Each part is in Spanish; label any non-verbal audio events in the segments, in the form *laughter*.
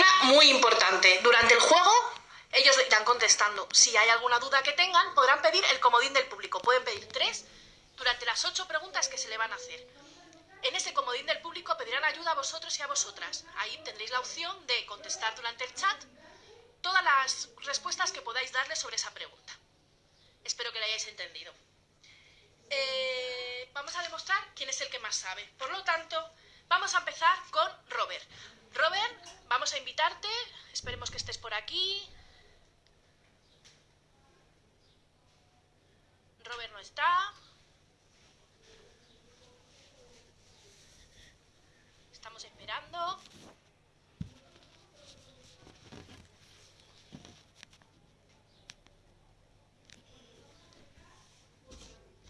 escena muy importante. Durante el juego, ellos irán contestando. Si hay alguna duda que tengan, podrán pedir el comodín del público. Pueden pedir tres durante las ocho preguntas que se le van a hacer. En ese comodín del público pedirán ayuda a vosotros y a vosotras. Ahí tendréis la opción de contestar durante el chat todas las respuestas que podáis darle sobre esa pregunta. Espero que la hayáis entendido. Eh, vamos a demostrar quién es el que más sabe. Por lo tanto, vamos a empezar con Robert. Robert, vamos a invitarte. Esperemos que estés por aquí. Robert no está. Estamos esperando.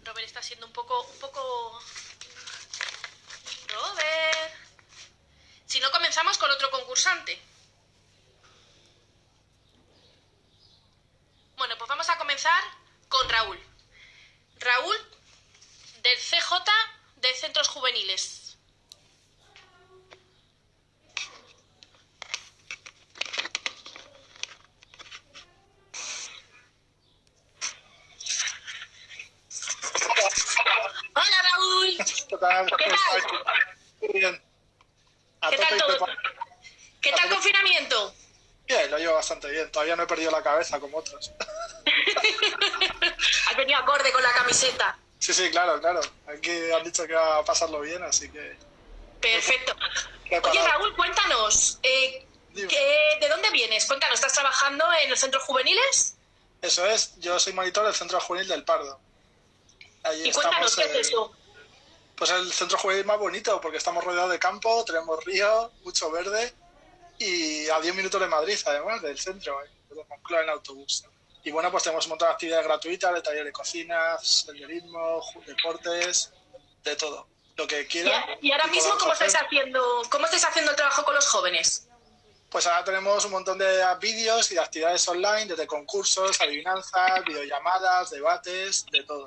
Robert está siendo un poco, un poco... Robert. Si no, comenzamos con otro concursante. Bueno, pues vamos a comenzar con Raúl. Raúl, del CJ de Centros Juveniles. Hola Raúl. ¿Qué tal? ¿Qué ¿Cómo tal? Muy bien. ¿Qué tal todo? ¿Qué tal confinamiento? Bien, lo llevo bastante bien. Todavía no he perdido la cabeza como otros. *laughs* Has venido acorde con la camiseta. Sí, sí, claro, claro. Aquí han dicho que va a pasarlo bien, así que... Perfecto. Oye. Raúl, cuéntanos, eh, Dime. ¿qué- ¿de dónde vienes? Cuéntanos, ¿estás trabajando en los centros juveniles? Eso es, yo soy monitor del Centro Juvenil del Pardo. Y cuéntanos, ¿qué es eso? Pues el centro juvenil más bonito, porque estamos rodeados de campo, tenemos río, mucho verde y a 10 minutos de Madrid, además, del centro, ¿eh? de Moncloa en autobús. Y bueno, pues tenemos un montón de actividades gratuitas, de taller de cocina, senderismo, deportes, de todo. Lo que Y, quieran. y ahora y mismo, ¿cómo hacer. estáis haciendo, cómo estáis haciendo el trabajo con los jóvenes? Pues ahora tenemos un montón de vídeos y de actividades online, desde concursos, adivinanzas, videollamadas, debates, de todo.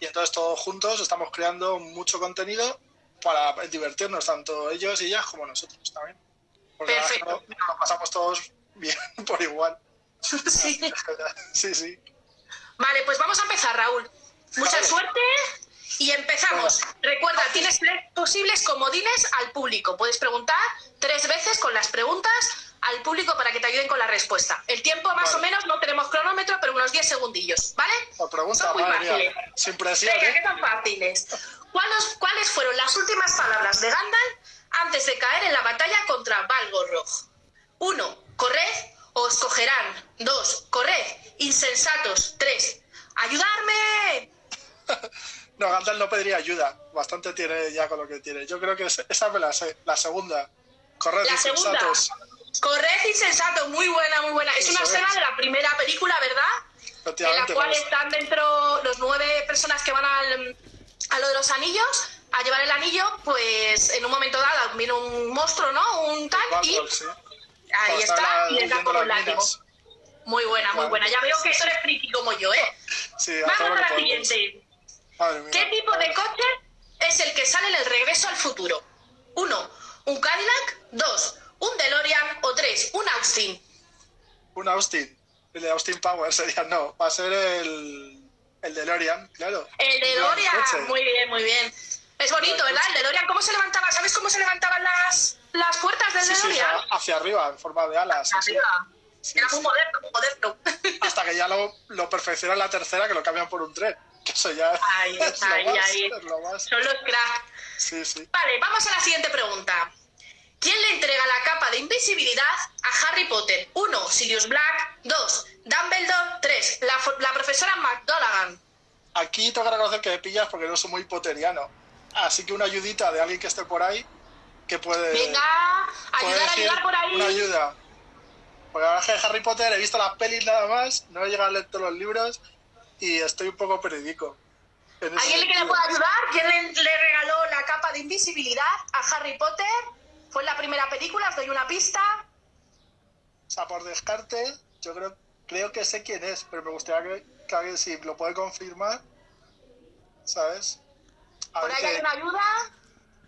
Y entonces todos juntos estamos creando mucho contenido para divertirnos, tanto ellos y ellas como nosotros también. Porque Perfecto. no- nos pasamos todos bien *laughs* por igual. Sí. *laughs* Sí, sí. Vale, pues vamos a empezar, Raúl. Mucha Vale. suerte y empezamos. Recuerda, tienes tres posibles comodines al público. Puedes preguntar tres veces con las preguntas al público para que te ayuden con la respuesta. El tiempo más Vale. o menos no tenemos cronómetro, pero unos 10 segundillos, ¿vale? La pregunta, Son muy fáciles. Sin presión, Venga, ¿eh? que son fáciles. ¿Cuáles, ¿Cuáles fueron las últimas palabras de Gandalf antes de caer en la batalla contra Balgorog? Uno, corred o os cogerán. Dos, corred, insensatos. Tres, ayudarme. *laughs* No, Gandalf no pediría ayuda. Bastante tiene ya con lo que tiene. Yo creo que es- esa me la sé. La segunda. Corred, La segunda. Insensatos. Corred, insensato. Muy buena, muy buena. Es una es. escena de la primera película, ¿verdad? En la cual pues, están dentro los nueve personas que van al, a lo de los anillos, a llevar el anillo, pues en un momento dado viene un monstruo, ¿no? Un tal, y ahí está, y huyendo con las un látigo. minas. Muy buena, muy buena. Ya veo que tú eres friki como yo, ¿eh? Sí, Vamos a la siguiente. ¿Qué tipo de coche es el que sale en el regreso al futuro? Uno, un Cadillac. Dos, un DeLorean. O tres, un Austin. Un Austin. El de Austin Power sería, no. Va a ser el, el de Lorian, claro. El DeLorean. Muy bien, muy bien. Es bonito, ¿verdad? El DeLorean, ¿cómo se levantaba? ¿Sabes cómo se levantaban las, las puertas del Sí, sí, DeLorean? hacia arriba, en forma de alas. así. Arriba. Sí, Era muy moderno, muy moderno. Hasta que ya lo, lo perfeccionan la tercera, que lo cambian por un tren. Que eso ya Ahí, *laughs* es, ahí, lo más, ahí. es lo más. Son los cracks. Sí, sí. Vale, vamos a la siguiente pregunta. ¿Quién le entrega la capa de invisibilidad a Harry Potter? 1. Sirius Black. 2. Dumbledore. 3. La, la profesora McDonaghan. Aquí tengo que reconocer que me pillas porque no soy muy poteriano. Así que una ayudita de alguien que esté por ahí que puede. Venga, puede ayudar, ayudar por ahí. Una ayuda. Porque es que Harry Potter he visto las pelis nada más, no he llegado a leer todos los libros y estoy un poco periódico. ¿Alguien que le pueda ayudar? ¿Quién le, le regaló la capa de invisibilidad a Harry Potter? Fue en la primera película, os doy una pista. O sea, por descarte, yo creo, creo que sé quién es, pero me gustaría que, que alguien si lo puede confirmar, ¿sabes? A Por ahí hay una ayuda.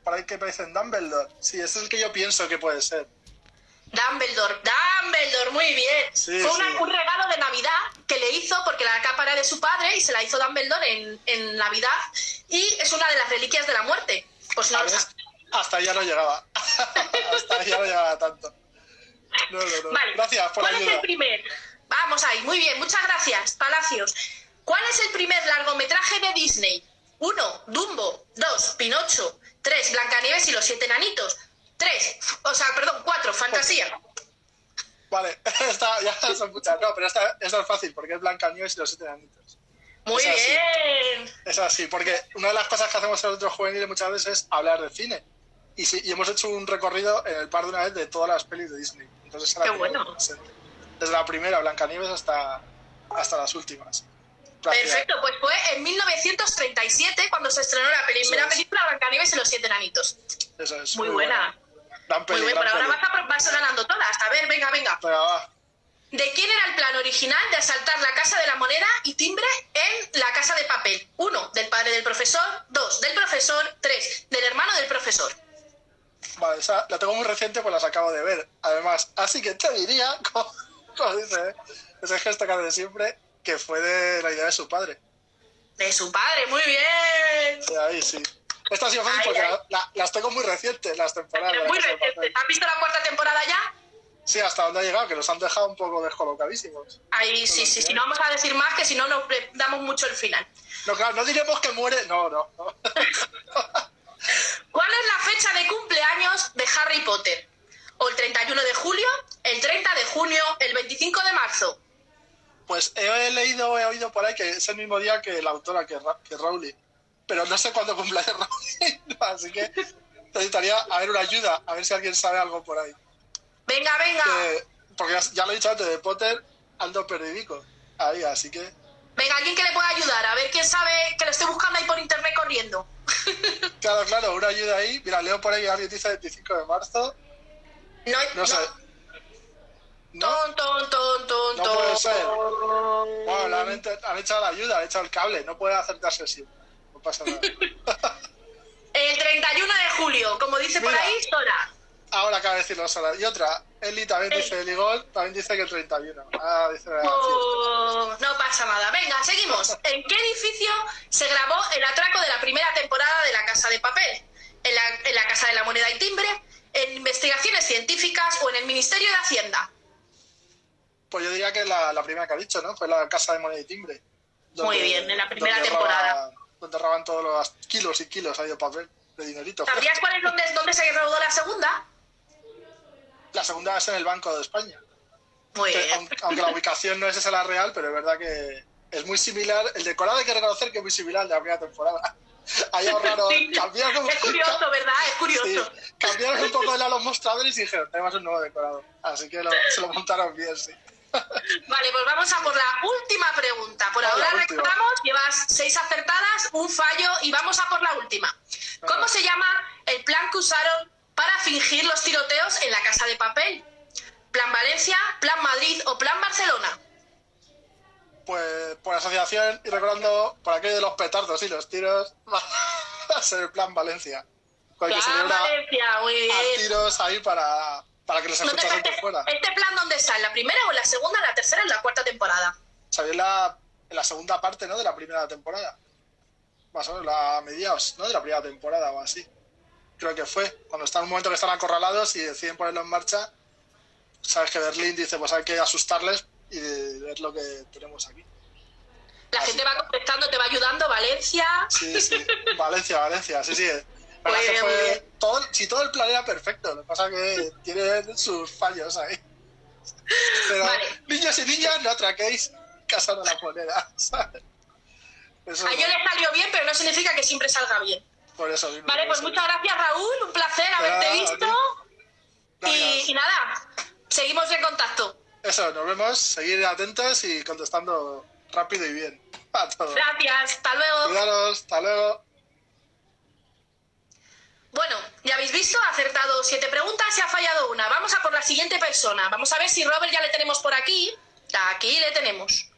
por ahí que me dicen Dumbledore. Sí, ese es el que yo pienso que puede ser. Dumbledore, Dumbledore, muy bien. Sí, Fue una- sí. un regalo de Navidad que le hizo porque la capa era de su padre y se la hizo Dumbledore en, en Navidad y es una de las reliquias de la muerte. Pues no lo ¿Sabes? Hasta ya no llegaba. *laughs* Hasta ya no llegaba tanto. No, no, no. Vale. Gracias por la ¿Cuál es ayuda. el primer? Vamos ahí, muy bien, muchas gracias, Palacios. ¿Cuál es el primer largometraje de Disney? Uno, Dumbo. Dos, Pinocho. Tres, Blancanieves y los siete enanitos. Tres, o sea, perdón, cuatro, Fantasía. Vale, *laughs* esta ya son muchas. No, pero esta, esta es fácil porque es Blancanieves y los siete enanitos. Muy Es así. bien. Es así, porque una de las cosas que hacemos en otros juveniles muchas veces es hablar de cine. Y, sí, y hemos hecho un recorrido en el par de una vez de todas las pelis de Disney. Entonces, Qué bueno. muy. Desde la primera, Blancanieves, hasta, hasta las últimas. Perfecto, pues fue en 1937 cuando se estrenó la primera es. película Blancanieves y los siete enanitos. Eso es. Muy buena. Gran Muy bien, gran pero ahora peli. vas, a, vas ganando todas. A ver, venga, venga. Venga, va. ¿De quién era el plan original de asaltar la Casa de la Moneda y Timbre en la Casa de Papel? Uno, del padre del profesor. Dos, del profesor. Tres, del hermano del profesor. Vale, esa la tengo muy reciente, pues las acabo de ver. Además, así que te diría, *laughs* como, como dice ese gesto que hace siempre, que fue de la idea de su padre. De su padre, muy bien. De ahí sí. Esta ha sido fácil porque ay. la- la- las tengo muy recientes, las temporadas. Muy reciente. ¿Has visto la cuarta temporada ya? Sí, hasta donde ha llegado, que los han dejado un poco descolocadísimos. Ahí sí, sí, sí. No vamos a decir más, que si no nos damos mucho el final. No, claro, no diremos que muere. No, no. no. *laughs* ¿Cuál es la fecha de cumpleaños de Harry Potter? ¿O el 31 de julio, el 30 de junio, el 25 de marzo? Pues he leído, he oído por ahí que es el mismo día que la autora, que, Ra- que Rowling. Pero no sé cuándo cumple Rowling, *laughs* así que necesitaría a ver una ayuda, a ver si alguien sabe algo por ahí. Venga, venga. Que- porque ya, ya lo he dicho antes, de Potter ando perdidico. Ahí, así que. Venga, alguien que le pueda ayudar. A ver quién sabe que lo estoy buscando ahí por internet corriendo. *laughs* Claro, claro, una ayuda ahí. Mira, leo por ahí alguien dice 25 de marzo. No, No sé. ¿No? Ton, ton, ton, ton, No puede ser. Bueno, le han, han echado la ayuda, han echado el cable. No puede acertarse siempre. No pasa nada. *laughs* El 31 de julio, como dice por ahí, Sora. Ahora acaba de decirlo sola. Y otra, Eli también dice Eligol, también dice que el 31. Ah, dice Oh, no pasa nada. Venga, seguimos. ¿En qué edificio se grabó el atraco de la primera temporada de La Casa de Papel? ¿En la, en la Casa de la Moneda y Timbre? ¿En investigaciones científicas o en el Ministerio de Hacienda? Pues yo diría que la, la primera que ha dicho, ¿no? Fue la casa de moneda y timbre. Muy bien, en la primera donde temporada. roban- donde roban todos los kilos y kilos ahí de papel, de dinerito. ¿Sabrías cuál es donde, dónde se rodó la segunda? La segunda es en el Banco de España. Muy Que, bien. aunque, aunque la ubicación no es esa la real, pero es verdad que es muy similar. El decorado hay que reconocer que es muy similar al de la primera temporada. *laughs* Ahí ahorraron, Sí. cambiaron, Es curioso, ¿verdad? Es curioso. sí, cambiaron un poco de la- los mostradores y dijeron, tenemos un nuevo decorado. Así que lo- se lo montaron bien, sí. *laughs* Vale, pues vamos a por la última pregunta. Por Ah, ahora recordamos, llevas seis acertadas, un fallo y vamos a por la última. ¿Cómo se llama el plan que usaron para fingir los tiroteos en la Casa de Papel? ¿Plan Valencia, Plan Madrid o Plan Barcelona? Pues por asociación y recordando por aquello de los petardos y los tiros, *laughs* va a ser el plan Valencia. Plan Valencia, muy a tiros ahí para, para que No escuche gente este, fuera. este plan dónde está? ¿En la primera o en la segunda, en la tercera o en la cuarta temporada? Salió en la, en la segunda parte, ¿no? De la primera temporada. Más o menos, la mediados, ¿no? De la primera temporada o así. Creo que fue. Cuando están en un momento que están acorralados y deciden ponerlo en marcha, sabes que Berlín dice, pues hay que asustarles y ver lo que tenemos aquí. La Así. gente va contestando, te va ayudando, Valencia. Sí, sí. Valencia, Valencia, sí, sí. La Muy verdad es que bien, muy fue bien. todo, si todo el plan era perfecto, lo que pasa es que tiene sus fallos ahí. Pero Vale. niños y niñas, no atraquéis casa de la moneda, ¿sabes? Eso, A ellos les salió bien, pero no significa que siempre salga bien. Por eso mismo. Vale, pues muchas gracias Raúl, un placer haberte visto. Y, nada, seguimos en contacto. Eso, nos vemos, seguir atentos y contestando rápido y bien *laughs* a. Gracias, hasta luego. Cuidaros, hasta luego. Bueno, ya habéis visto, ha acertado siete preguntas y ha fallado una. Vamos a por la siguiente persona. Vamos a ver si Robert ya le tenemos por aquí. Aquí le tenemos.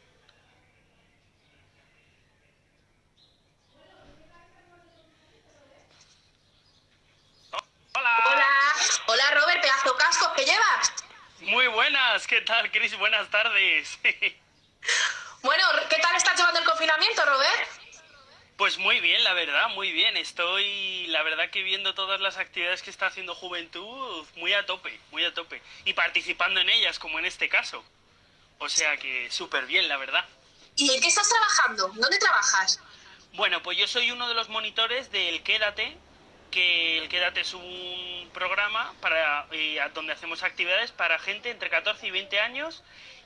Hola. Hola, Robert, pedazo cascos que llevas. Muy buenas, ¿qué tal, Chris? Buenas tardes. *laughs* bueno, ¿qué tal estás llevando el confinamiento, Robert? Pues muy bien, la verdad, muy bien. Estoy, la verdad, que viendo todas las actividades que está haciendo Juventud muy a tope, muy a tope. Y participando en ellas, como en este caso. O sea que súper bien, la verdad. ¿Y en qué estás trabajando? ¿Dónde trabajas? Bueno, pues yo soy uno de los monitores del Quédate, que el Quédate es un programa para eh, donde hacemos actividades para gente entre 14 y 20 años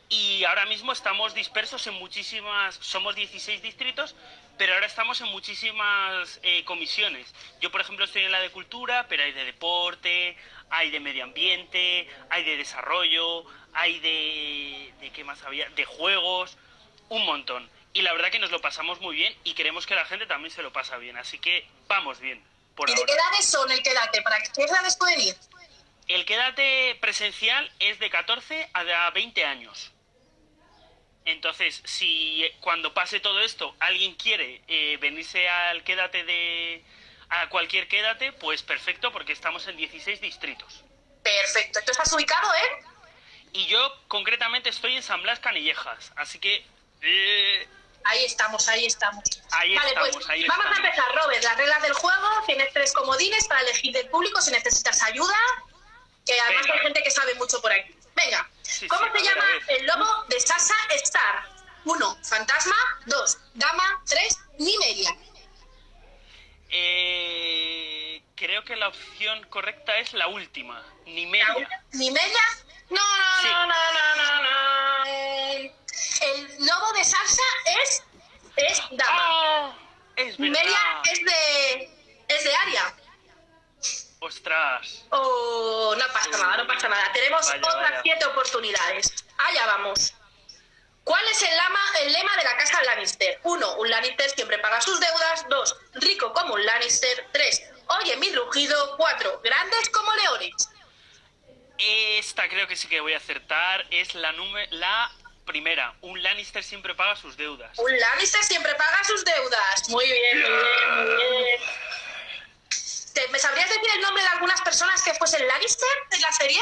y ahora mismo estamos dispersos en muchísimas, somos 16 distritos, pero ahora estamos en muchísimas eh, comisiones. Yo, por ejemplo, estoy en la de cultura, pero hay de deporte, hay de medio ambiente, hay de desarrollo, hay de, de qué más había, de juegos, un montón. Y la verdad que nos lo pasamos muy bien y queremos que la gente también se lo pasa bien, así que vamos bien. ¿Y de qué edades son el quédate? ¿Para qué edades pueden ir? El quédate presencial es de 14 a 20 años. Entonces, si cuando pase todo esto alguien quiere eh, venirse al quédate de. a cualquier quédate, pues perfecto, porque estamos en 16 distritos. Perfecto. ¿Tú estás ubicado, eh? Y yo concretamente estoy en San Blas Canillejas, así que. Eh, Ahí estamos, ahí estamos. Ahí vale, estamos, pues ahí vamos estamos. a empezar, Robert. Las reglas del juego, tienes tres comodines para elegir del público si necesitas ayuda, que además Venga. hay gente que sabe mucho por aquí. Venga, Sí, ¿cómo sí, se llama el lobo de Sasa Star? Uno, fantasma. Dos, dama. Tres, Nimeria. Eh, creo que la opción correcta es la última, Nimeria. ¿Nimeria? No, no, Sí. no, no, no, no, no. El lobo de salsa es, es dama. ¡Ah! Es es de, es de Aria. Ostras. Oh, no pasa nada, no pasa nada. Tenemos Vaya, otras vaya. siete oportunidades. Allá vamos. ¿Cuál es el, lama, el lema de la casa Lannister? Uno, un Lannister siempre paga sus deudas. Dos, rico como un Lannister. Tres, oye mi rugido. Cuatro, grandes como leones. Esta creo que sí que voy a acertar. Es la, la primera. Un Lannister siempre paga sus deudas. Un Lannister siempre paga sus deudas. Muy bien, muy bien, muy bien. ¿Te- ¿Me sabrías decir el nombre de algunas personas que fuesen Lannister en la serie?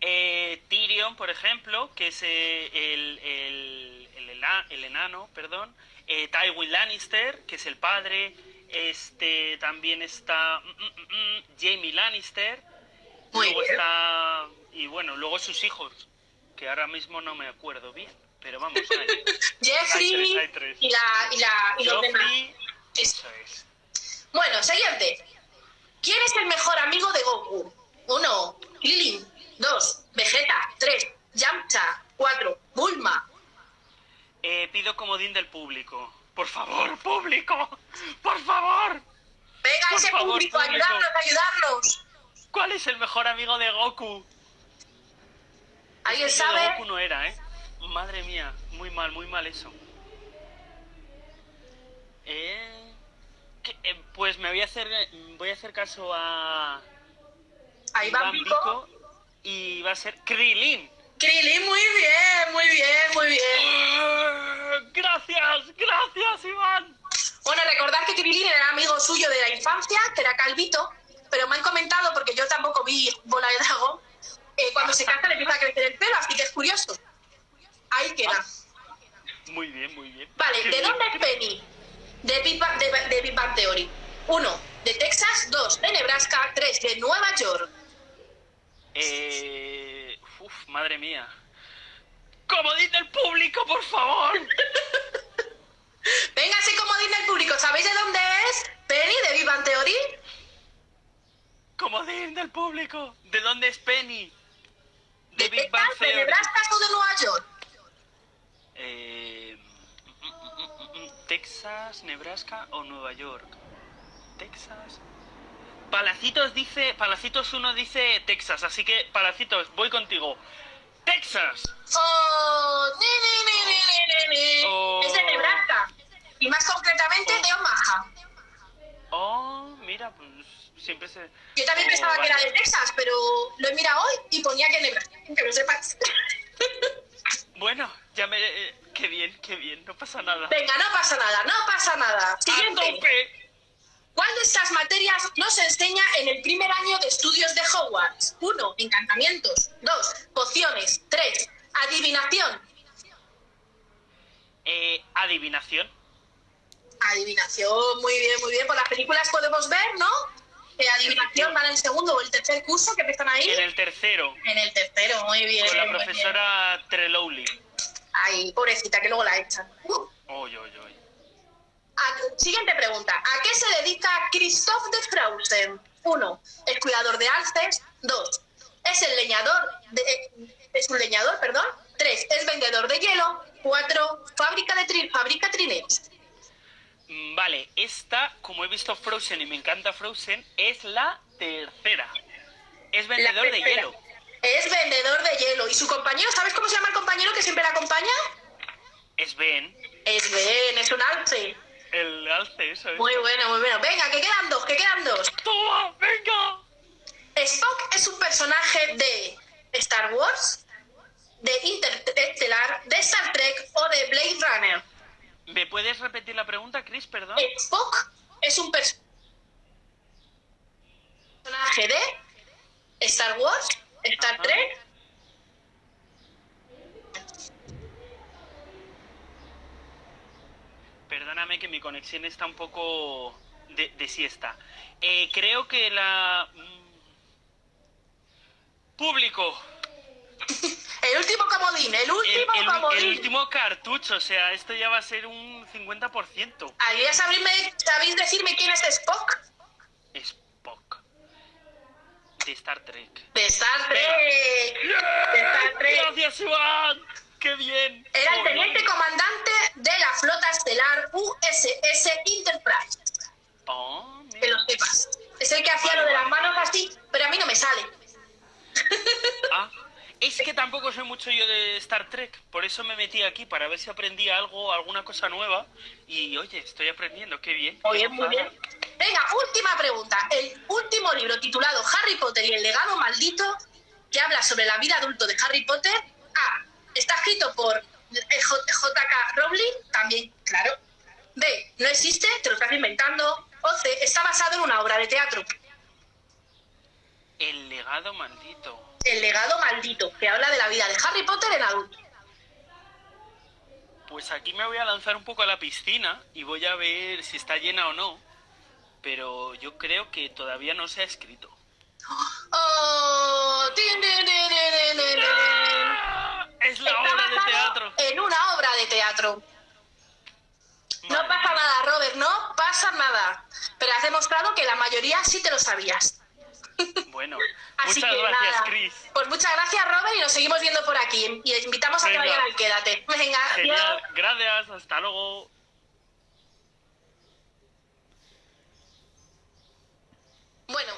Eh, Tyrion, por ejemplo, que es eh, el, el, el el enano, perdón. Eh, Tywin Lannister, que es el padre. Este también está mm, mm, mm, mm, Jamie Lannister. Muy luego bien. está y bueno, luego sus hijos, que ahora mismo no me acuerdo bien, pero vamos. Hay, *laughs* Jeffrey Hay tres, hay tres. y la y la y los demás. Eso es. Bueno, siguiente. ¿Quién es el mejor amigo de Goku? Uno, Krillin. Dos, Vegeta. Tres, Yamcha. Cuatro, Bulma. Eh, pido comodín del público. Por favor, público, por favor. Venga, Por ese favor, público, público. ayudarnos, ayudarnos. ¿Cuál es el mejor amigo de Goku? ¿Alguien Es que yo de sabe? Goku no era, ¿eh? Madre mía, muy mal, muy mal eso. Eh, ¿qué- eh, pues me voy a hacer voy a hacer caso a Ahí va Iván Pico. Y va a ser Krilin. Krillin, muy bien, muy bien, muy bien. Ah, Gracias, gracias, Iván. Bueno, recordad que Krillin era amigo suyo de la infancia, que era Calvito, pero me han comentado, porque yo tampoco vi Bola de Dragón, eh, cuando se casa le empieza a crecer el pelo, así que es curioso. Ahí queda. Muy bien, muy bien. Vale, ¿de dónde es Penny? De Big, Bang, de, de Big Bang Theory. Uno, de Texas. Dos, de Nebraska. Tres, de Nueva York. Eh, uf, madre mía. Comodín del público, por favor. *laughs* Venga, así como dice el público, ¿sabéis de dónde es? Penny, de Big Bang Theory. Comodín del público. ¿De dónde es Penny? ¿De, De Big Bang de Theory. Nebraska o de Nueva York? Eh, Texas, Nebraska o Nueva York. Texas. Palacitos dice, Palacitos 1 dice Texas, así que Palacitos, voy contigo. Texas. Oh, ni, ni, ni. Oh. Es de Nebraska. Y más concretamente de Omaha. Oh, mira, pues siempre se. Yo también Oh, pensaba que era de Texas, pero lo he mirado hoy y ponía que Nebraska. Que lo sepas. *laughs* Bueno, ya me. eh, qué bien, qué bien, no pasa nada. Venga, no pasa nada, no pasa nada. ¡A Siguiente. tope! ¿Cuál de estas materias nos enseña en el primer año de estudios de Hogwarts? 1. Encantamientos. 2. Pociones. Adivinación. Eh, adivinación. Adivinación, muy bien, muy bien. Por las películas podemos ver, ¿no? Eh, adivinación van en el segundo o el tercer curso que empiezan ahí. En el tercero. En el tercero, muy bien. Con la muy bien. profesora Trelowly. Ay, pobrecita, que luego la echan. Uh. Oy, oy, oy. A- siguiente pregunta. ¿A qué se dedica Christoph de Frausen? Uno, es cuidador de alces. Dos, es el leñador. de- eh, es un leñador, perdón. Tres, es vendedor de hielo. Cuatro, fábrica de tri- fabrica trineos. Mm, Vale, esta, como he visto Frozen y me encanta Frozen, es la tercera. Es vendedor de hielo. Es vendedor de hielo. ¿Y su compañero? ¿Sabes cómo se llama el compañero que siempre la acompaña? Es Ben. Es Ben, es un alce. El alce, eso es. Muy bueno, muy bueno. Venga, que quedan dos, que quedan dos. ¡Toma! ¡Venga! Spock es un personaje de Star Wars, de Interstellar, de Star Trek o de Blade Runner. ¿Me puedes repetir la pregunta, Chris? Perdón. Spock es un pers- personaje de Star Wars, Star Ajá. Trek. Perdóname que mi conexión está un poco de, de siesta. Eh, creo que la... mm, Público. *laughs* El último comodín, el El, último el- comodín. el último cartucho. O sea, esto ya va a ser un 50%. ¿Alguien sabéis, sabéis decirme quién es Spock? Spock. De Star Trek. De Star Trek. De Star Trek. Gracias, Iván. ¡Qué bien! Era el teniente comandante de la flota estelar USS Enterprise. Oh, Que lo sepas. Es el que hacía Vale, lo de las manos así, pero a mí no me sale. Ah, *laughs* es que tampoco soy mucho yo de Star Trek, por eso me metí aquí para ver si aprendía algo, alguna cosa nueva. Y oye, estoy aprendiendo, qué bien. Muy bien, muy bien. Venga, última pregunta. El último libro titulado Harry Potter y el legado maldito, que habla sobre la vida adulto de Harry Potter, A. Está escrito por J.K. Rowling, también, claro. B. No existe, te lo estás inventando. O C. Está basado en una obra de teatro. El legado maldito. El legado maldito, que habla de la vida de Harry Potter en adulto. Pues aquí me voy a lanzar un poco a la piscina y voy a ver si está llena o no. Pero yo creo que todavía no se ha escrito. *gasps* Oh. ¡Ah! Es la Está obra de teatro. En una obra de teatro. No pasa nada, Robert, no pasa nada. Pero has demostrado que la mayoría sí te lo sabías. Bueno, Así muchas que gracias, nada. Chris. Pues muchas gracias, Robert, y nos seguimos viendo por aquí. Y invitamos a que vayan al Quédate. Venga, Genial, gracias, hasta luego. Bueno,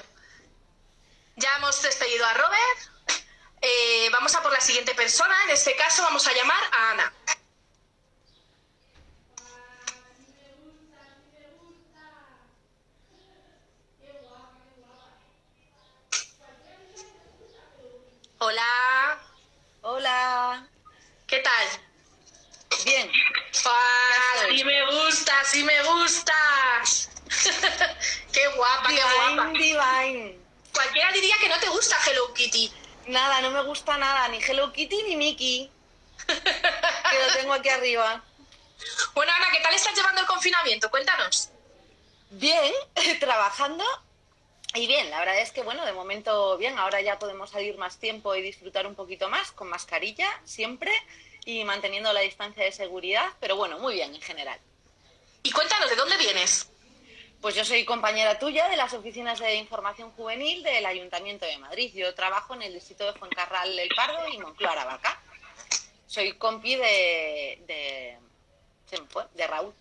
ya hemos despedido a Robert. Eh, vamos a por la siguiente persona. En este caso vamos a llamar a Ana. Hola, Hola. ¿qué tal? Bien. Ah, sí me gusta, sí me gustas. *laughs* qué guapa, qué guapa. Divine, divine. Cualquiera diría que no te gusta Hello Kitty. Nada, no me gusta nada, ni Hello Kitty ni Mickey. *laughs* Que lo tengo aquí arriba. Bueno, Ana, ¿qué tal estás llevando el confinamiento? Cuéntanos. Bien, *laughs* trabajando. Y bien, la verdad es que bueno, de momento bien, ahora ya podemos salir más tiempo y disfrutar un poquito más, con mascarilla siempre y manteniendo la distancia de seguridad, pero bueno, muy bien en general. Y cuéntanos, ¿de dónde vienes? Pues yo soy compañera tuya de las oficinas de información juvenil del Ayuntamiento de Madrid. Yo trabajo en el distrito de Fuencarral El Pardo y Moncloa Aravaca. Soy compi de, de Raúl.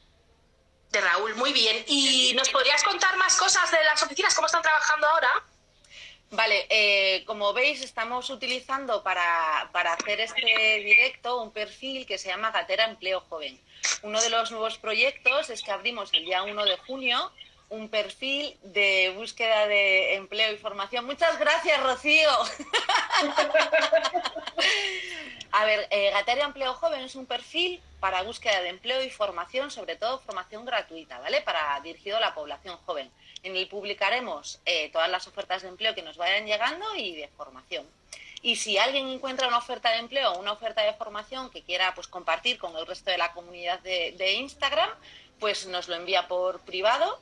De Raúl, muy bien. ¿Y nos podrías contar más cosas de las oficinas? ¿Cómo están trabajando ahora? Vale, eh, como veis, estamos utilizando para, para hacer este directo un perfil que se llama Gatera Empleo Joven. Uno de los nuevos proyectos es que abrimos el día 1 de junio un perfil de búsqueda de empleo y formación. Muchas gracias, Rocío. *laughs* A ver, eh, Gatera Empleo Joven es un perfil para búsqueda de empleo y formación, sobre todo formación gratuita, ¿vale? Para dirigido a la población joven. En el publicaremos eh, todas las ofertas de empleo que nos vayan llegando y de formación. Y si alguien encuentra una oferta de empleo o una oferta de formación que quiera pues, compartir con el resto de la comunidad de, de Instagram, pues nos lo envía por privado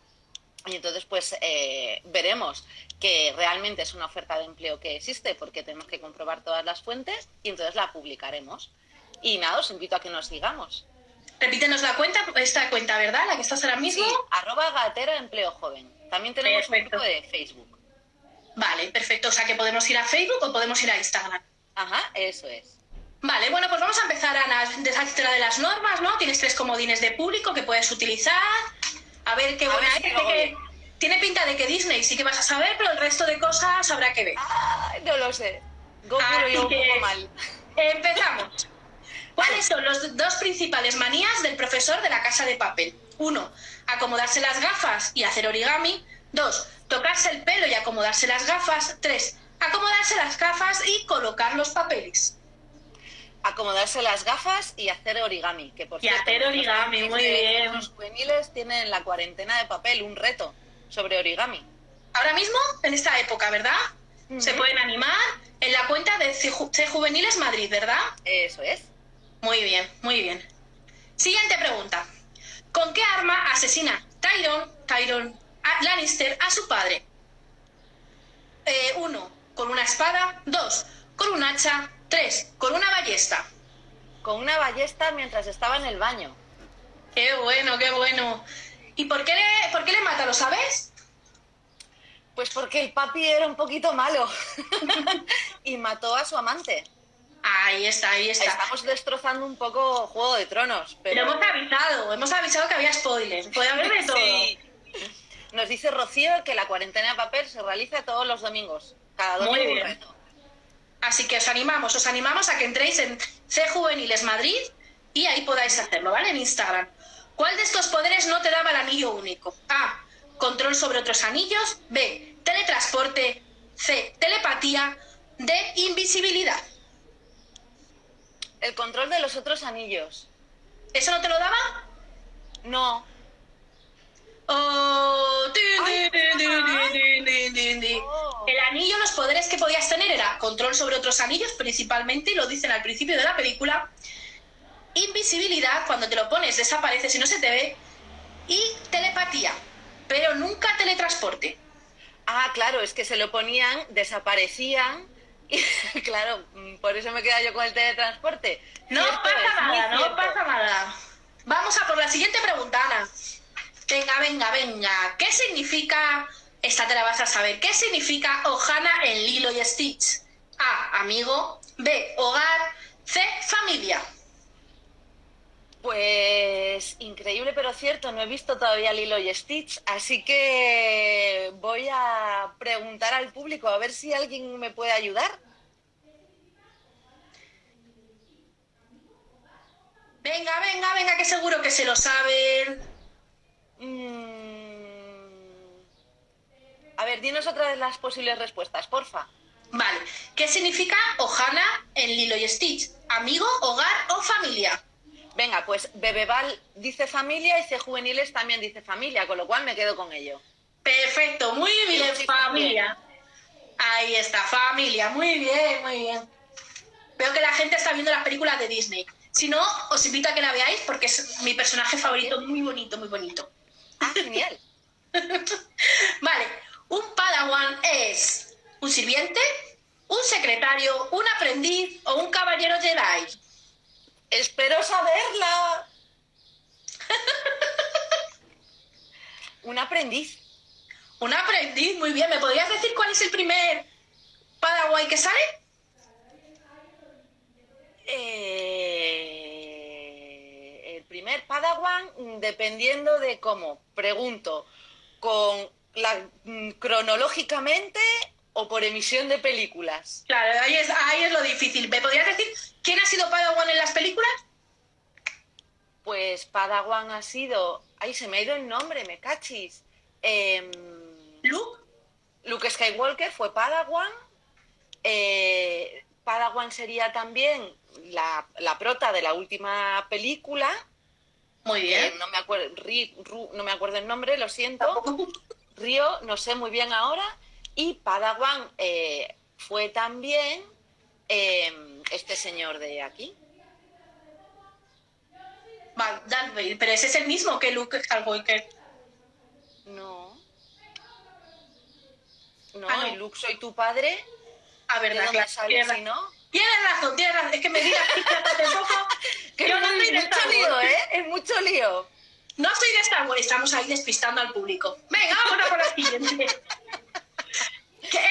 y entonces, pues eh, veremos que realmente es una oferta de empleo que existe porque tenemos que comprobar todas las fuentes y entonces la publicaremos. Y nada, os invito a que nos sigamos. Repítenos la cuenta, esta cuenta, ¿verdad? La que estás ahora mismo. Sí, arroba gatera empleo joven. También tenemos un grupo de Facebook. Vale, perfecto. O sea que podemos ir a Facebook o podemos ir a Instagram. Ajá, eso es. Vale, bueno, pues vamos a empezar, Ana, desde de las normas, ¿no? Tienes tres comodines de público que puedes utilizar. A ver qué buena es. tiene pinta de que Disney sí que vas a saber, pero el resto de cosas habrá que ver. no lo sé. Goku lo un poco mal. Empezamos. *laughs* ¿Cuáles son los dos principales manías del profesor de la casa de papel? Uno, acomodarse las gafas y hacer origami. Dos, tocarse el pelo y acomodarse las gafas. Tres, acomodarse las gafas y colocar los papeles acomodarse las gafas y hacer origami. Que por y hacer origami, muy bien. Los juveniles tienen la cuarentena de papel un reto sobre origami. Ahora mismo, en esta época, ¿verdad? Se pueden animar en la cuenta de C, Juveniles Madrid, ¿verdad? Eso es. Muy bien, muy bien. Siguiente pregunta. ¿Con qué arma asesina Tyron, Tyron Lannister a su padre? Eh, uno, con una espada. Dos, con un hacha. Tres, con una ballesta. Con una ballesta mientras estaba en el baño. Qué bueno, qué bueno. ¿Y por qué le, por qué le mata, lo sabes? Pues porque el papi era un poquito malo *laughs* y mató a su amante. Ahí está, ahí está. Estamos destrozando un poco Juego de Tronos. Pero hemos avisado, hemos avisado que había spoilers. Puede haber de *laughs* todo. Nos dice Rocío que la cuarentena de papel se realiza todos los domingos. Cada domingo Muy bien. un reto. Así que os animamos, os animamos a que entréis en C Juveniles Madrid y ahí podáis hacerlo, ¿vale? En Instagram. ¿Cuál de estos poderes no te daba el anillo único? A. Control sobre otros anillos. B. Teletransporte. C. Telepatía. D. Invisibilidad. El control de los otros anillos. ¿Eso no te lo daba? No. Oh, anillo, los poderes que podías tener era control sobre otros anillos, principalmente, y lo dicen al principio de la película. Invisibilidad, cuando te lo pones desaparece si no se te ve. Y telepatía, pero nunca teletransporte. Ah, claro, es que se lo ponían, desaparecían. Y *laughs* claro, por eso me queda yo con el teletransporte. No pasa nada, no pasa nada. Vamos a por la siguiente pregunta, Ana. Venga, venga, venga. ¿Qué significa, esta te la vas a saber, qué significa Ohana en Lilo y Stitch? A, amigo. B, hogar. C, familia. Pues increíble pero cierto, no he visto todavía Lilo y Stitch, así que voy a preguntar al público a ver si alguien me puede ayudar. Venga, venga, venga, que seguro que se lo saben. Mm. A ver, dinos otra de las posibles respuestas, porfa. Vale. ¿Qué significa Ohana en Lilo y Stitch? ¿Amigo, hogar o familia? Venga, pues Bebeval dice familia y C Juveniles también dice familia, con lo cual me quedo con ello. Perfecto, muy bien, familia. Ahí está, familia, muy bien, muy bien. Veo que la gente está viendo las películas de Disney. Si no, os invito a que la veáis porque es mi personaje favorito, muy bonito, muy bonito. Ah, genial. *laughs* vale, un padawan es un sirviente, un secretario, un aprendiz o un caballero Jedi. Espero saberla. *laughs* un aprendiz. Un aprendiz, muy bien. ¿Me podrías decir cuál es el primer padawan que sale? Eh primer Padawan, dependiendo de cómo, pregunto, con la mm, cronológicamente o por emisión de películas. Claro, ahí es, ahí es lo difícil. ¿Me podrías decir quién ha sido Padawan en las películas? Pues Padawan ha sido. Ay, se me ha ido el nombre, me cachis. Em, Luke. Luke Skywalker fue Padawan. Eh, Padawan sería también la, la, prota de la última película. Muy bien. no, me acuerdo, no me acuerdo el nombre, lo siento. Río, no sé muy bien ahora. Y Padawan eh, fue también em, este señor de aquí. Vale, Darth Vader, pero ese es el mismo que Luke Skywalker. No. No, Ah, no. Luke, soy tu padre. A ¿De verdad, dónde claro. sale si no? tienes razón, tienes razón. Es que me digas que hace poco. *laughs* Que Yo no es soy de mucho lío. ¿eh? Es mucho lío. No soy de Star Wars, estamos ahí despistando al público. Venga, vámonos con la siguiente. *laughs*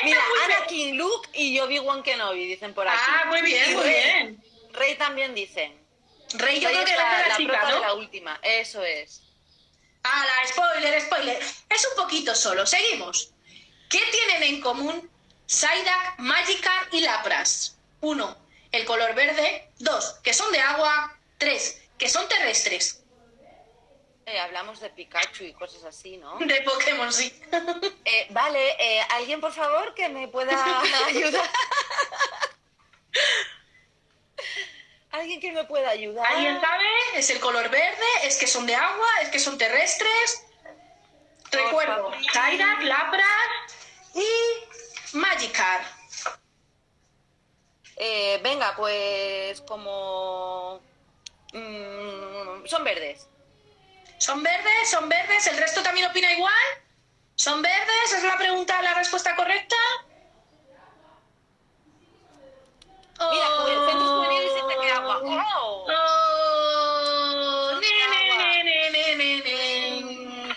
Mira, Anakin, Luke y Obi-Wan Kenobi, dicen por aquí. Ah, muy bien, Y muy Rey. bien. Rey también dicen. Rey, yo Rey creo que la, la, la la chica, prota de ¿no? la última, eso es. Ah, la spoiler, spoiler. Es un poquito solo. Seguimos. ¿Qué tienen en común Psyduck, Magikarp y Lapras? Uno, el color verde. Dos, que son de agua. Tres, que son terrestres. Eh, hablamos de Pikachu y cosas así, ¿no? De Pokémon, sí. Eh, vale, eh, ¿alguien por favor que me pueda *laughs* ayudar? ¿Alguien que me pueda ayudar? ¿Alguien sabe? ¿Es el color verde? ¿Es que son de agua? ¿Es que son terrestres? Por Recuerdo. Psyduck, Lapras y Magikarp. Eh, venga, pues como... mm, son verdes. ¿Son verdes? ¿Son verdes? ¿El resto también opina igual? ¿Son verdes? ¿Es la pregunta, la respuesta correcta? Mira, Oh. el centro juvenil dice que agua. ¡Oh! Oh, agua. ne, ne.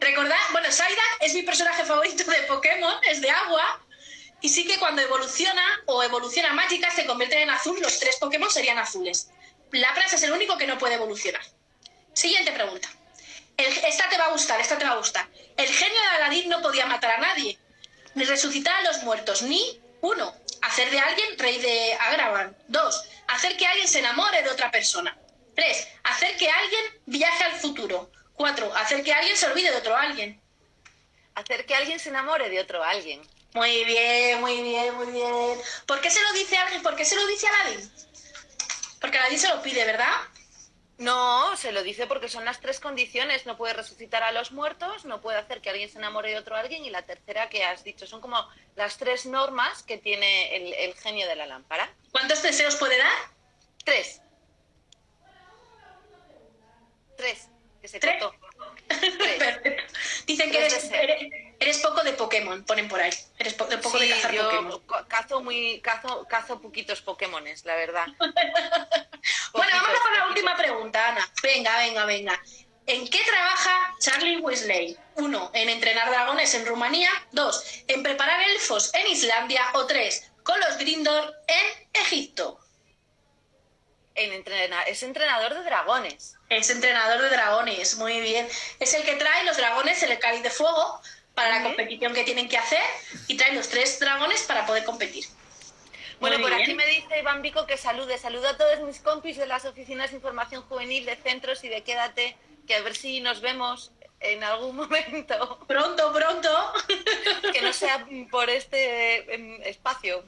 Recordad, bueno, Psyduck es mi personaje favorito de Pokémon, es de agua. Y sí que cuando evoluciona o evoluciona Magikarp se convierte en azul, los tres Pokémon serían azules. Lapras es el único que no puede evolucionar. Siguiente pregunta. El- esta te va a gustar, esta te va a gustar. El genio de Aladín no podía matar a nadie, ni resucitar a los muertos, ni, uno, hacer de alguien rey de Agravan. Dos, hacer que alguien se enamore de otra persona. Tres, hacer que alguien viaje al futuro. Cuatro, hacer que alguien se olvide de otro alguien. Hacer que alguien se enamore de otro alguien. Muy bien, muy bien, muy bien. ¿Por qué se lo dice alguien? ¿Por qué se lo dice a Aladín? Porque Aladín se lo pide, ¿verdad? No, se lo dice porque son las tres condiciones. No puede resucitar a los muertos, no puede hacer que alguien se enamore de otro alguien y la tercera que has dicho. Son como las tres normas que tiene el, el genio de la lámpara. ¿Cuántos deseos puede dar? Tres. Tres. Que se ¿Tres? cortó. *laughs* Tres. Dicen que Tres eres, eres, eres poco de Pokémon, ponen por ahí. Eres po- de poco de cazar yo Pokémon. ca- cazo muy cazo cazo poquitos Pokémones, la verdad. *laughs* Bueno, Poquitos, vamos con la última pregunta, Ana. Venga, venga, venga. ¿En qué trabaja Charlie Weasley? Uno, en entrenar dragones en Rumanía. Dos, en preparar elfos en Islandia. O tres, con los Grindor en Egipto. En entrena- es entrenador de dragones. Es entrenador de dragones, muy bien. Es el que trae los dragones en el cáliz de fuego para la competición que tienen que hacer y trae los tres dragones para poder competir. Bueno, Muy por bien. aquí me dice Iván Vico que salude. Saludo a todos mis compis de las oficinas de información juvenil, de centros y de Quédate, que a ver si nos vemos en algún *laughs* momento, Pronto, pronto. que no sea por este em, espacio.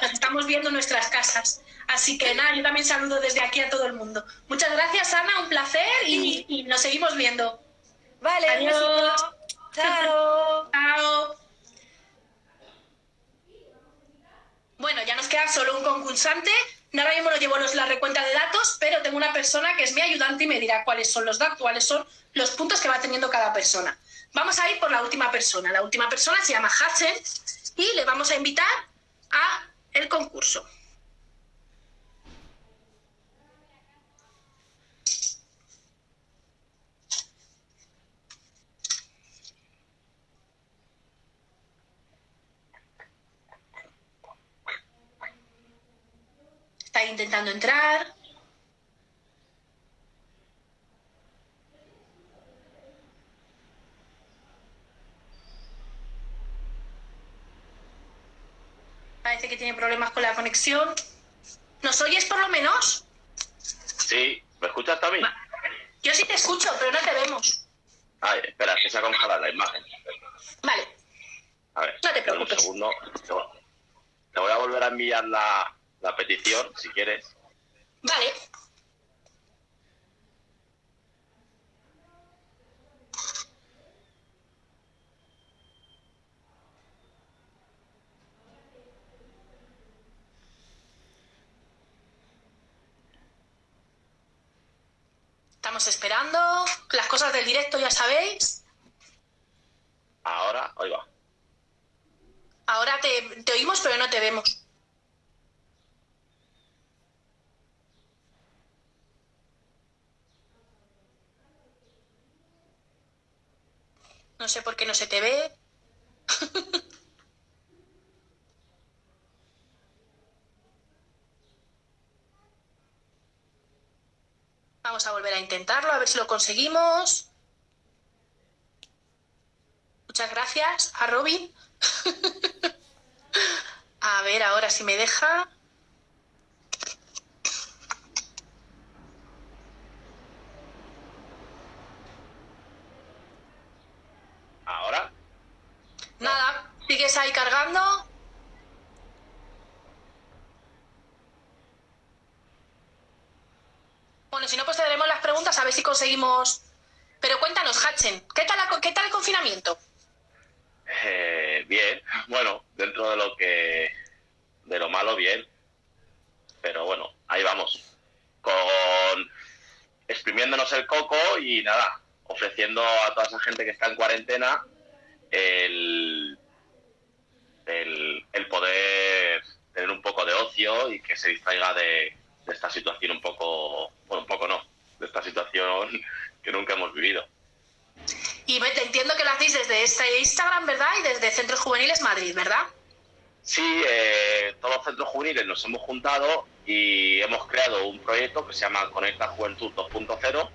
Nos estamos viendo en nuestras casas. Así que nada, yo también saludo desde aquí a todo el mundo. Muchas gracias, Ana, un placer y, y nos seguimos viendo. Vale, Adiós. besito. Chao. Chao. Bueno, ya nos queda solo un concursante. Ahora mismo no llevo los, la recuenta de datos, pero tengo una persona que es mi ayudante y me dirá cuáles son los datos, cuáles son los puntos que va teniendo cada persona. Vamos a ir por la última persona. La última persona se llama Hudson y le vamos a invitar a el concurso. Está intentando entrar. Parece que tiene problemas con la conexión. ¿Nos oyes por lo menos? Sí, ¿me escuchas también? Yo sí te escucho, pero no te vemos. Ay, espera, que se ha congelado la imagen. Vale, A ver, No te preocupes. Un segundo. Te voy a volver a enviar la, la petición, si quieres. Vale. Estamos esperando. Las cosas del directo ya sabéis. Ahora, ahí va. Ahora te, te oímos, pero no te vemos. No sé por qué no se te ve. *laughs* Vamos a volver a intentarlo, a ver si lo conseguimos. Muchas gracias a Robin. *laughs* a ver ahora si me deja. Ahora. Nada, sigues ahí cargando. Bueno, si no, pues te daremos las preguntas a ver si conseguimos. Pero cuéntanos, Hatchen, ¿qué tal, la- qué tal el confinamiento? Eh, bien, bueno, dentro de lo que. de lo malo, bien. Pero bueno, ahí vamos. Con. exprimiéndonos el coco y nada, ofreciendo a toda esa gente que está en cuarentena el. El, el poder tener un poco de ocio y que se distraiga de, de esta situación un poco. bueno, un poco no, de esta situación *laughs* que nunca hemos vivido. Y entiendo que lo hacéis desde este Instagram, ¿verdad? Y desde Centros Juveniles Madrid, ¿verdad? Sí, eh, todos los centros juveniles nos hemos juntado y hemos creado un proyecto que se llama Conecta Juventud 2.0,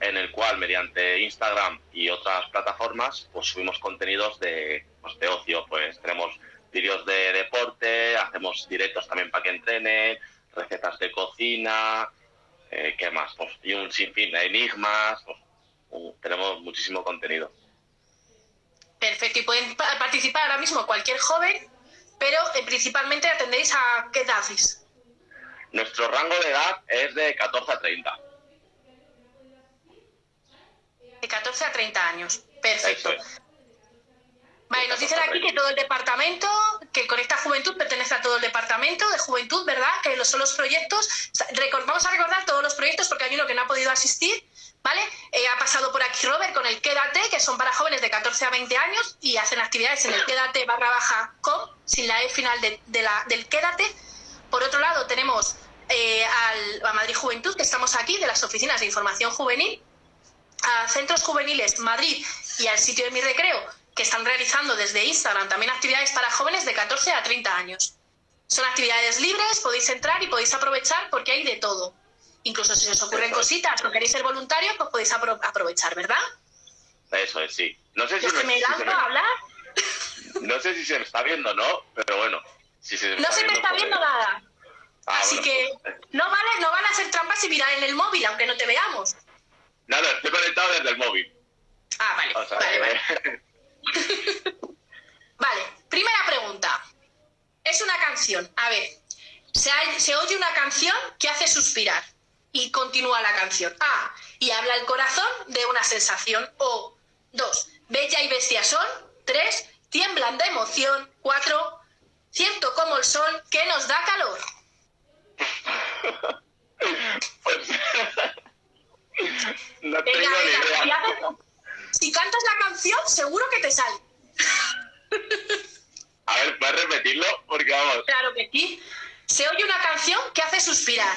en el cual mediante Instagram y otras plataformas pues subimos contenidos de, pues, de ocio, pues tenemos vídeos de deporte, hacemos directos también para que entrenen, recetas de cocina, eh, ¿qué más? Pues, y un sinfín de enigmas, pues, uh, tenemos muchísimo contenido. Perfecto, y pueden pa- participar ahora mismo cualquier joven, pero eh, principalmente atendéis a qué edades. Nuestro rango de edad es de 14 a 30. De 14 a 30 años. Perfecto. Es. Vale, nos dicen aquí que todo el departamento, que Conecta Juventud pertenece a todo el departamento de Juventud, ¿verdad? Que los- son los proyectos. Vamos a recordar todos los proyectos porque hay uno que no ha podido asistir, ¿vale? Eh, ha pasado por aquí Robert con el Quédate, que son para jóvenes de 14 a 20 años y hacen actividades en el Quédate barra baja com, sin la E final de, de la, del Quédate. Por otro lado, tenemos eh, al, a Madrid Juventud, que estamos aquí, de las oficinas de información juvenil, a Centros Juveniles Madrid y al sitio de mi recreo, que están realizando desde Instagram también actividades para jóvenes de 14 a 30 años. Son actividades libres, podéis entrar y podéis aprovechar porque hay de todo. Incluso si os ocurren cositas o queréis ser voluntarios, pues podéis apro- aprovechar, ¿verdad? Eso es, sí. No sé si, me, me si me- a hablar, *laughs* no sé si se me está viendo o no, pero bueno. Si se me no se me está pues- viendo nada. Ah, Así bueno, que pues, no vale, no van a hacer trampas y mirar en el móvil, aunque no te veamos. Nada, estoy conectado desde el móvil. Ah, vale, O sea, vale, vale. *laughs* Vale, primera pregunta. Es una canción. A ver, se, hay- se oye una canción que hace suspirar y continúa la canción. A. Y habla el corazón de una sensación. O. Dos. Bella y bestia son. Tres. Tiemblan de emoción. Cuatro. Cierto como el sol que nos da calor. *laughs* pues, no tengo Venga, ni venga. Si, idea. haces- si cantas la canción, seguro que te sale. A ver, ¿puedes repetirlo? Porque vamos. Claro que sí. Se oye una canción que hace suspirar.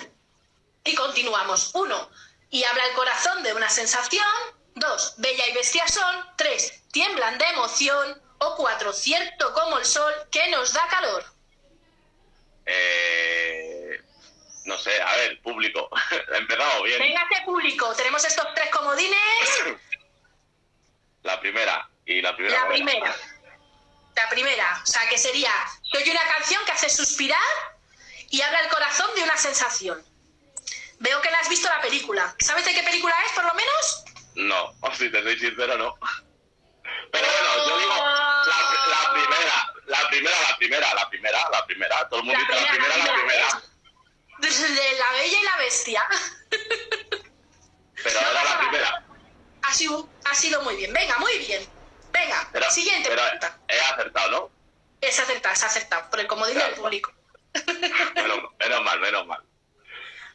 Y continuamos. Uno, y habla el corazón de una sensación. Dos, bella y bestia son. Tres, tiemblan de emoción. O cuatro, cierto como el sol que nos da calor. Eh, no sé, a ver, público. *laughs* He empezado bien. Venga, este público, tenemos estos tres comodines. *coughs* La primera. Y la primera. La buena. primera. La primera. O sea, que sería, se oye una canción que hace suspirar y habla el corazón de una sensación. Veo que la has visto la película. ¿Sabes de qué película es, por lo menos? No, *laughs* si te soy sincero, no. Pero bueno, yo digo la, la primera, la primera, la primera, la primera, la primera. Todo el mundo La dice la primera, primera, la la primera. Primera. De la bella y la bestia. Pero era la primera. Ha sido, ha sido muy bien. Venga, muy bien. Venga, Pero, siguiente pero pregunta. he acertado, ¿no? Es acertado, es acertado, por el comodín Claro. del público. Menos, menos mal, menos mal.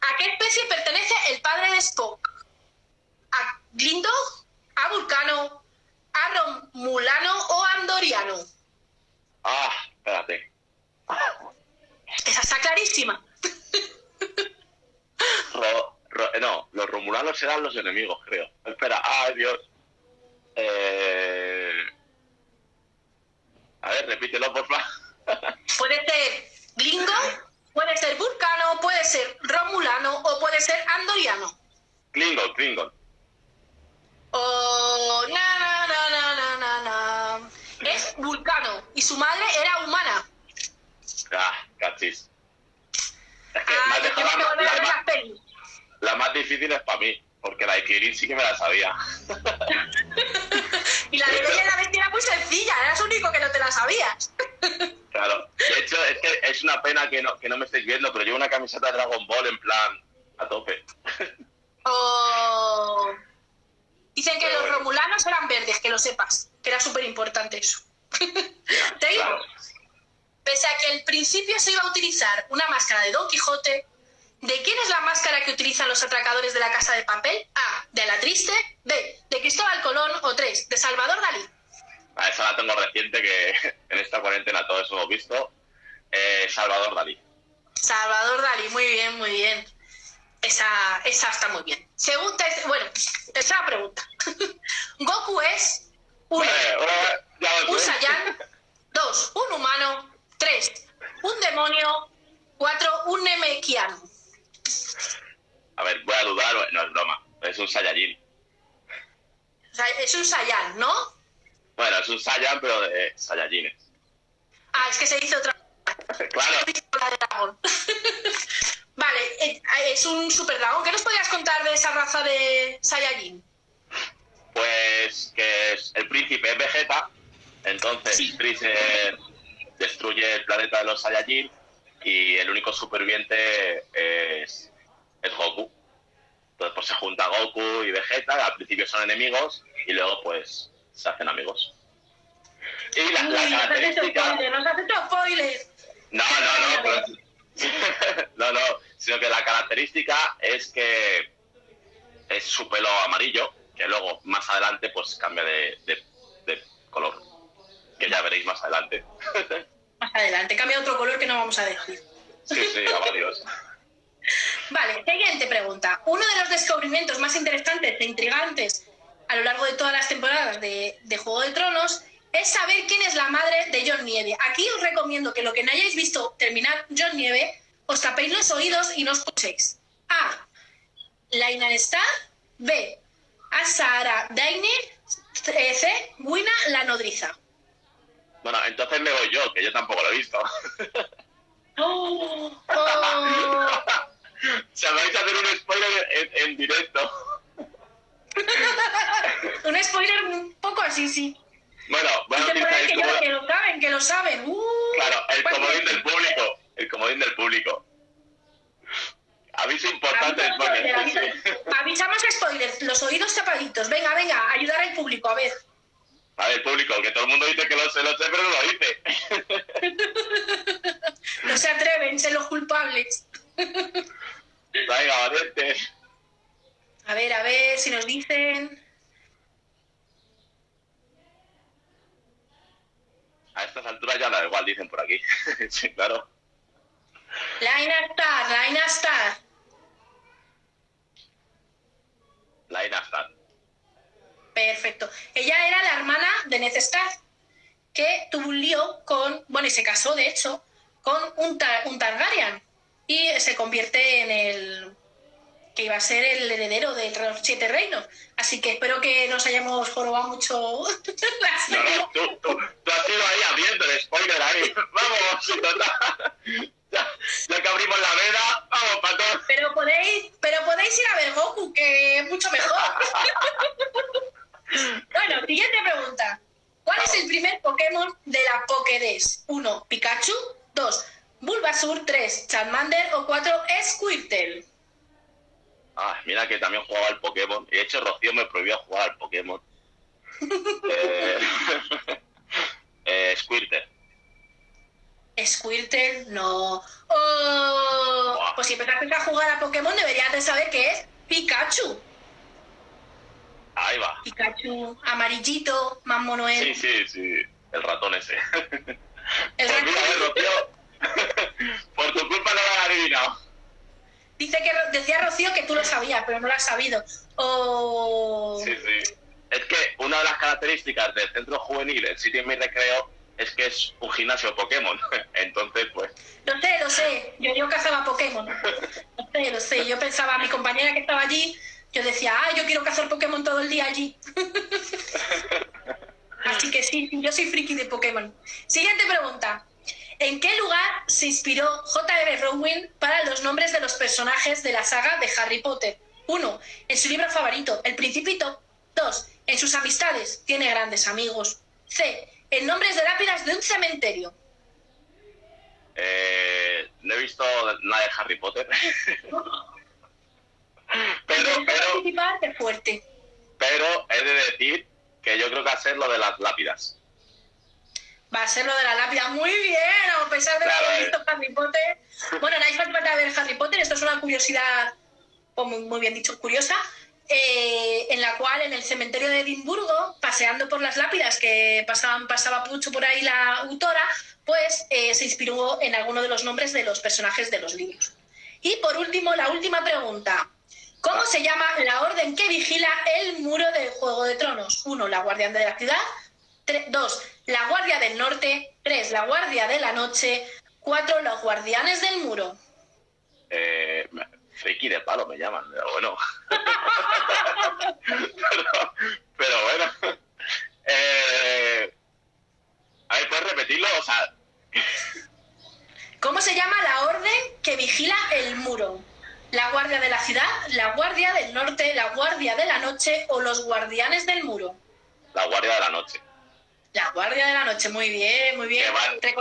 ¿A qué especie pertenece el padre de Spock? Glindo, a Vulcano, a Romulano o Andoriano? Ah, espérate. Esa está clarísima. Ro- ro- no, los romulanos eran los enemigos, creo. Espera, ay Dios. Eh... A ver, repítelo, por favor. *laughs* Puede ser Glingo, puede ser Vulcano, puede ser Romulano o puede ser Andoriano. Klingon, Klingon. O na na na na na na na. Es Vulcano y su madre era humana. Ah, cachis. Es que me Ah, la, más, la difícil es para mí, porque la de Kirin sí que me la sabía. *laughs* Y la de Bella la Bestia era muy sencilla, eras único que no te la sabías. *laughs* Claro. De hecho, es que es una pena que no, que no me estéis viendo, pero llevo una camiseta de Dragon Ball en plan a tope. O... Dicen que Pero los bueno. romulanos eran verdes, que lo sepas, que era súper importante eso. *laughs* Te digo, Claro. Pese a que al principio se iba a utilizar una máscara de Don Quijote, ¿de quién es la máscara que utilizan los atracadores de la Casa de Papel? A. De la Triste. B. De Cristóbal Colón. O 3. De Salvador Dalí. A esa la tengo reciente que *laughs* en esta cuarentena todos hemos visto. Eh, Salvador Dalí. Salvador Dalí, muy bien, muy bien. Esa, esa está muy bien. Segunda, bueno, tercera pregunta. *laughs* Goku es Eh, eh, un sé. Saiyan, dos, un humano, tres, un demonio, cuatro, un Nemekiano. A ver, voy a dudar, no es broma. Es un Saiyajin. O sea, es un Saiyan, ¿no? Bueno, es un Saiyan, pero de Saiyajines. Ah, es que se dice otra Claro, *laughs* vale, eh, es un super dragón. ¿Qué nos podrías contar de esa raza de Saiyajin? pues que es el príncipe es Vegeta, entonces Sí. Freezer destruye el planeta de los Saiyajin y el único superviviente es, es Goku. Entonces pues se junta Goku y Vegeta, al principio son enemigos y luego pues se hacen amigos. Y la, característica... nos has hecho spoiler. No, no, no, pero- *laughs* no, no, sino que la característica es que es su pelo amarillo, que luego más adelante pues cambia de, de- de color, que ya veréis más adelante. *laughs* Más adelante, cambia otro color que no vamos a decir. Sí, sí, a varios. *laughs* Vale, siguiente pregunta. Uno de los descubrimientos más interesantes e intrigantes a lo largo de todas las temporadas de, de Juego de Tronos es saber quién es la madre de John Nieve. Aquí os recomiendo que lo que no hayáis visto terminar John Nieve, os tapéis los oídos y no escuchéis. A. Laina Star. B. Asara Dainer. C. C, Wina la nodriza. Bueno, entonces me voy yo, que yo tampoco lo he visto. *laughs* Oh, oh. o sea, vais a hacer un spoiler en, en directo. *laughs* Un spoiler un poco así, sí. Bueno, ahí el, que, como- ya- que lo saben, que lo saben. Uh, claro, el pues, comodín del público. El comodín del público. Aviso importante, spoiler. sí. Avisamos spoilers, los oídos tapaditos. Venga, venga, ayudar al público, a ver. A ver, público, que todo el mundo dice que lo sé, lo sé, pero no lo dice. *laughs* No se atreven, ser los culpables. Venga, valientes. A ver, a ver si nos dicen. A estas alturas ya da igual, dicen por aquí. *laughs* sí, claro. Laina Star, Laina Star. La Ina está. Perfecto. Ella era la hermana de Ned Stark, que tuvo un lío con, bueno, y se casó, de hecho, con un, Tar- un Targaryen. Y se convierte en el que iba a ser el heredero de los siete reinos. Así que espero que nos hayamos jorobado mucho *laughs* la No, no, tú, tú, tú has ido ahí abriendo el spoiler ahí. Vamos, total. Ya, ya que abrimos la veda, vamos todos. Pero podéis, pero podéis ir a ver Goku, que es mucho mejor. *laughs* bueno, siguiente pregunta. ¿Cuál es el primer Pokémon de la Pokédex? 1. Pikachu. 2. Bulbasur. 3. Charmander. O 4. Squirtle. Ah, mira que también jugaba al Pokémon. Y de hecho, Rocío me prohibió jugar al Pokémon. *laughs* eh, *laughs* eh, Squirtle. Squirtle, no. Oh, pues si empezaste a jugar a Pokémon deberías de saber que es Pikachu. Ahí va. Pikachu, amarillito, Mammo Noel. Sí, sí, sí. El ratón ese. *laughs* El ratón *laughs* por tu culpa no lo han adivinado. dice que decía Rocío que tú lo sabías, pero no lo has sabido. O Sí, sí. Es que una de las características del centro juvenil, el sitio en mi recreo, es que es un gimnasio Pokémon. *laughs* Entonces, pues, Lo sé, lo sé. Yo, yo cazaba Pokémon. Lo sé, lo sé. Yo pensaba, mi compañera que estaba allí, yo decía, ah, yo quiero cazar Pokémon todo el día allí. *laughs* Así que sí, yo soy friki de Pokémon. Siguiente pregunta. ¿En qué lugar se inspiró J.R. Rowling para los nombres de los personajes de la saga de Harry Potter? Uno, En su libro favorito, El Principito. Dos, En sus amistades. Tiene grandes amigos. C. En nombres de lápidas de un cementerio. eh, no he visto nada de Harry Potter. *laughs* pero, pero, fuerte. he de decir que yo creo que hacer lo de las lápidas. Va a ser lo de la lápida. Muy bien, a pesar de Claro, haber eh. visto Harry Potter. Bueno, no hay falta de ver Harry Potter. Esto es una curiosidad, o muy, muy bien dicho, curiosa. eh, en la cual en el cementerio de Edimburgo, paseando por las lápidas que pasaban, pasaba mucho por ahí la autora, pues eh, se inspiró en alguno de los nombres de los personajes de los libros. Y por último, la última pregunta. ¿Cómo se llama la orden que vigila el muro del Juego de Tronos? Uno, la guardián de la ciudad. Dos, la guardia del norte. Tres, la guardia de la noche. Cuatro, los guardianes del muro. Eh, friki de palo me llaman, pero bueno. *laughs* pero, pero bueno. Eh, a ver, ¿puedes repetirlo? O sea, ¿Cómo se llama la orden que vigila el muro? La guardia de la ciudad, la guardia del norte, la guardia de la noche o los guardianes del muro. la guardia de la noche. La guardia de la noche, muy bien, muy bien. De que es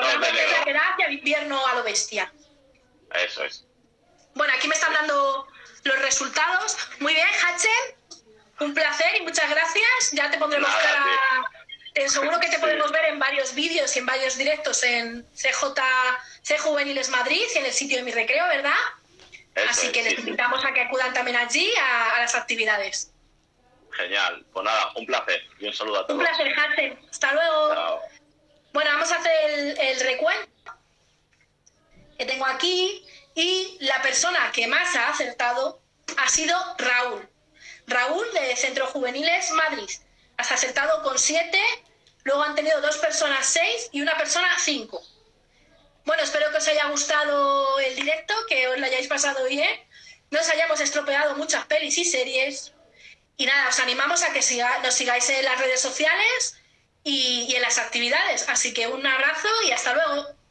la da hacia el invierno a lo bestia. Eso es. Bueno, aquí me están dando los resultados. Muy bien, Hachel. Un placer y muchas gracias. Ya te pondremos Nada, cara. seguro que te Sí. podemos ver en varios vídeos y en varios directos en CJ, C Juveniles Madrid y en el sitio de mi recreo, ¿verdad? Eso Así que sí, sí. necesitamos a que acudan también allí a, a las actividades. Genial. Pues nada, un placer y un saludo a Un todos. placer, Hachel. Hasta luego. Chao. Bueno, vamos a hacer el, el recuento que tengo aquí y la persona que más ha acertado ha sido Raúl. Raúl de Centro Juveniles Madrid. Has acertado con siete, luego han tenido dos personas seis y una persona cinco. Bueno, espero que os haya gustado el directo, que os lo hayáis pasado bien, no os hayamos estropeado muchas pelis y series. Y nada, os animamos a que nos sigáis en las redes sociales y en las actividades. Así que un abrazo y hasta luego.